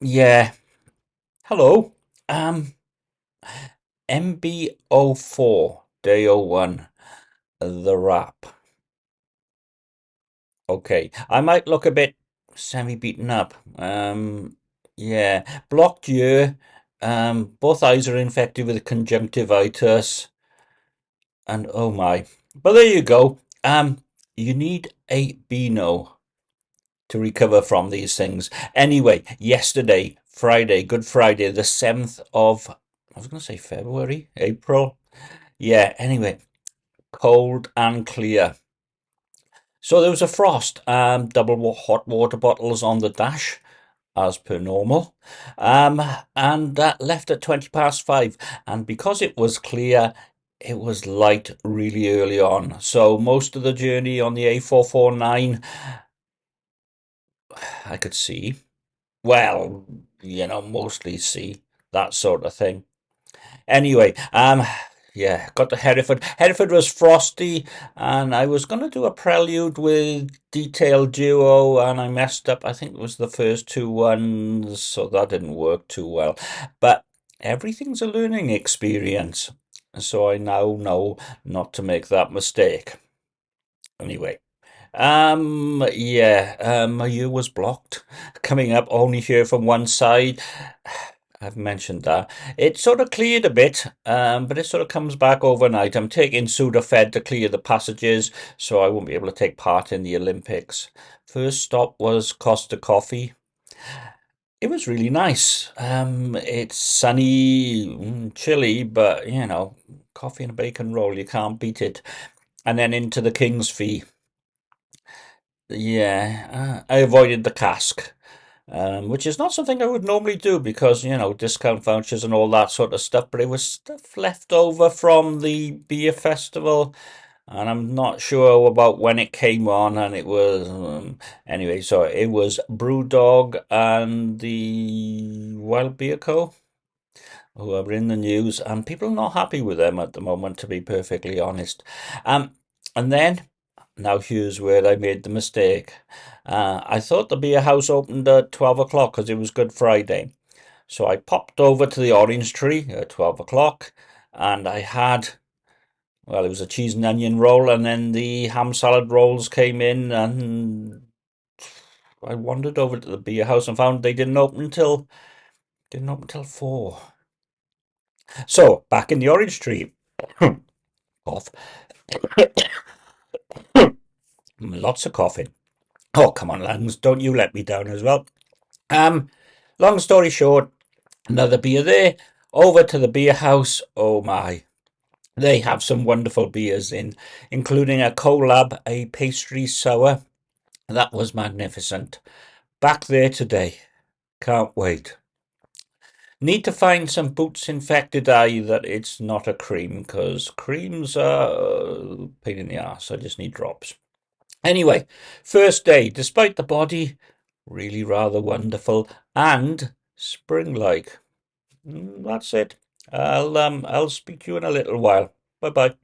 Yeah. Hello. Um, MB04 Day 01, the wrap. Okay, I might look a bit semi-beaten up. Um, yeah, blocked ear. Um, both eyes are infected with conjunctivitis. And oh my. But there you go. Um, you need a Beano to recover from these things. Anyway, yesterday, Friday, Good Friday, the 7th of, I was going to say February, April. Yeah, anyway, cold and clear. So there was a frost, um, double hot water bottles on the dash, as per normal, um, and that left at 20 past five. And because it was clear, it was light really early on. So most of the journey on the A449, I could see. Well, you know, mostly see that sort of thing. Anyway, um, yeah, got to Hereford. Hereford was frosty, and I was going to do a prelude with Detail Duo, and I messed up. I think it was the first two ones, so that didn't work too well. But everything's a learning experience, so I now know not to make that mistake. Anyway. Um, yeah, um, my ear was blocked. Coming up, only hear from one side. I've mentioned that. It sort of cleared a bit, um, but it sort of comes back overnight. I'm taking Sudafed to clear the passages, so I won't be able to take part in the Olympics. First stop was Costa Coffee. It was really nice. Um, it's sunny, mm, chilly, but you know, coffee and a bacon roll, you can't beat it. And then into the King's Fee. Yeah, uh, I avoided the cask um, which is not something I would normally do because, you know, discount vouchers and all that sort of stuff, but it was stuff left over from the beer festival. And I'm not sure about when it came on, and it was um, anyway. So it was Brewdog and the Wild Beer Co. who are in the news, and people are not happy with them at the moment, to be perfectly honest. Um, and then now here's where I made the mistake. Uh, I thought the beer house opened at 12 o'clock because it was Good Friday. So I popped over to the orange tree at 12 o'clock and I had, well, it was a cheese and onion roll and then the ham salad rolls came in and I wandered over to the beer house and found they didn't open until, didn't open until 4. So, back in the orange tree. Cough. Lots of coughing. Oh, come on, lungs, don't you let me down as well. Um, long story short, another beer there. Over to the beer house. Oh my. They have some wonderful beers in, including a collab, a pastry sour. That was magnificent. Back there today. Can't wait. Need to find some Boots Infected Eye that it's not a cream, because creams are pain in the ass. I just need drops. Anyway, first day, despite the body, really rather wonderful and spring-like. Mm, that's it. I'll um I'll speak to you in a little while. Bye bye.